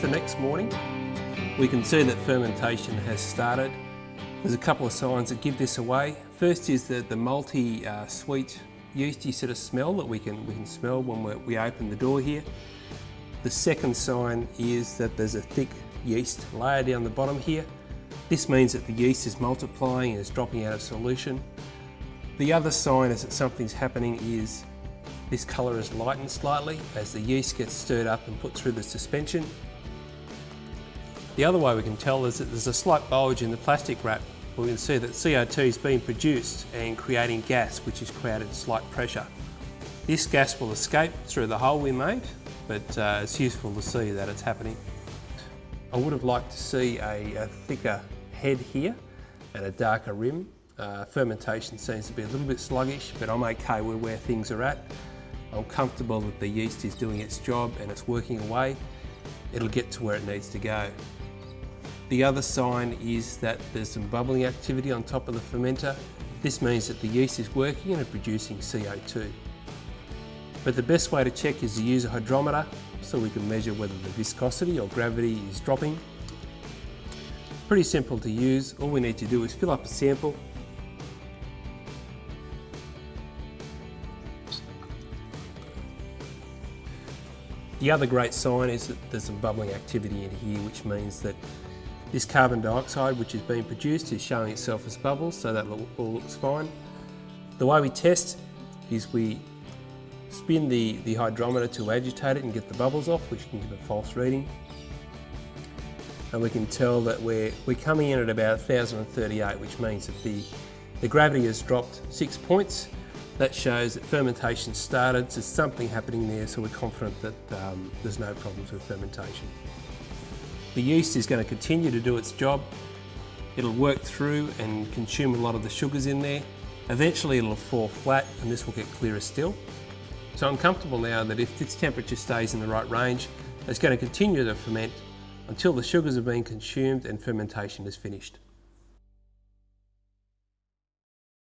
the next morning, we can see that fermentation has started. There's a couple of signs that give this away. First is that the multi uh, sweet yeasty sort of smell that we can, we can smell when we open the door here. The second sign is that there's a thick yeast layer down the bottom here. This means that the yeast is multiplying and is dropping out of solution. The other sign is that something's happening is this colour is lightened slightly as the yeast gets stirred up and put through the suspension. The other way we can tell is that there's a slight bulge in the plastic wrap. We can see that CO2 is being produced and creating gas which has created slight pressure. This gas will escape through the hole we made, but uh, it's useful to see that it's happening. I would have liked to see a, a thicker head here and a darker rim. Uh, fermentation seems to be a little bit sluggish, but I'm okay with where things are at. I'm comfortable that the yeast is doing its job and it's working away. It'll get to where it needs to go. The other sign is that there's some bubbling activity on top of the fermenter. This means that the yeast is working and producing CO2. But the best way to check is to use a hydrometer so we can measure whether the viscosity or gravity is dropping. Pretty simple to use. All we need to do is fill up a sample The other great sign is that there's some bubbling activity in here, which means that this carbon dioxide which is being produced is showing itself as bubbles, so that all looks fine. The way we test is we spin the, the hydrometer to agitate it and get the bubbles off, which can give a false reading. And we can tell that we're, we're coming in at about 1038, which means that the, the gravity has dropped six points that shows that fermentation started, so something happening there, so we're confident that um, there's no problems with fermentation. The yeast is going to continue to do its job. It'll work through and consume a lot of the sugars in there. Eventually it'll fall flat and this will get clearer still. So I'm comfortable now that if this temperature stays in the right range, it's going to continue to ferment until the sugars have been consumed and fermentation is finished.